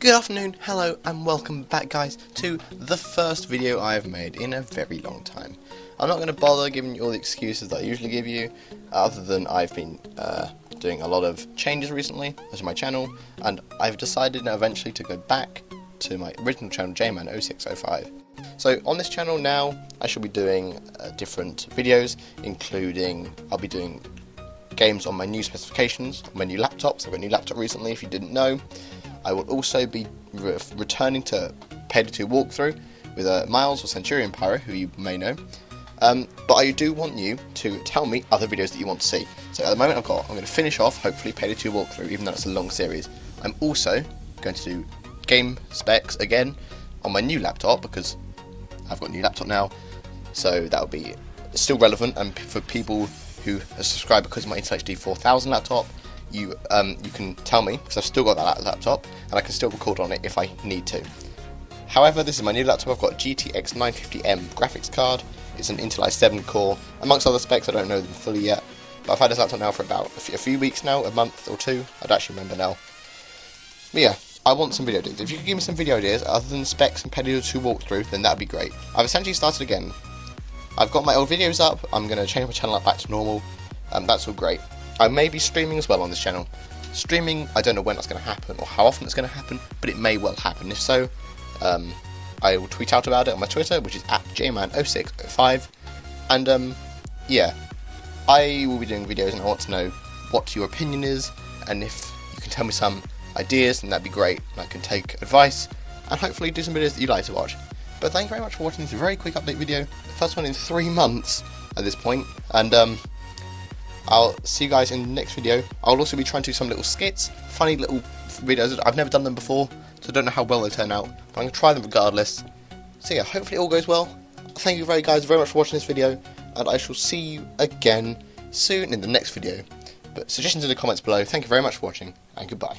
Good afternoon, hello, and welcome back, guys, to the first video I've made in a very long time. I'm not going to bother giving you all the excuses that I usually give you, other than I've been uh, doing a lot of changes recently to my channel, and I've decided now eventually to go back to my original channel, JMan0605. So on this channel now, I shall be doing uh, different videos, including I'll be doing games on my new specifications, on my new laptops. I've got a new laptop recently, if you didn't know. I will also be re returning to Payday 2 walkthrough with uh, Miles or Centurion Pyro, who you may know. Um, but I do want you to tell me other videos that you want to see. So at the moment I've got, I'm going to finish off, hopefully, Payday 2 walkthrough, even though it's a long series. I'm also going to do game specs again on my new laptop, because I've got a new laptop now, so that will be still relevant, and for people who have subscribed because of my Intel HD 4000 laptop, you um, you can tell me because I've still got that laptop and I can still record on it if I need to. However, this is my new laptop. I've got a GTX 950M graphics card. It's an Intel i7 core. Amongst other specs, I don't know them fully yet. But I've had this laptop now for about a few weeks now, a month or two. I don't actually remember now. But yeah, I want some video ideas. If you could give me some video ideas other than specs and Payday 2 walkthrough, then that'd be great. I've essentially started again. I've got my old videos up. I'm going to change my channel up back to normal. Um, that's all great. I may be streaming as well on this channel. Streaming, I don't know when that's going to happen or how often it's going to happen, but it may well happen. If so, um, I will tweet out about it on my Twitter, which is at jman0605. And um, yeah, I will be doing videos and I want to know what your opinion is, and if you can tell me some ideas, then that'd be great. And I can take advice and hopefully do some videos that you like to watch. But thank you very much for watching this very quick update video, the first one in three months at this point, and um, I'll see you guys in the next video. I'll also be trying to do some little skits, funny little videos. I've never done them before, so I don't know how well they turn out. But I'm going to try them regardless. So yeah, hopefully it all goes well. Thank you very guys very much for watching this video, and I shall see you again soon in the next video. But suggestions in the comments below. Thank you very much for watching, and goodbye.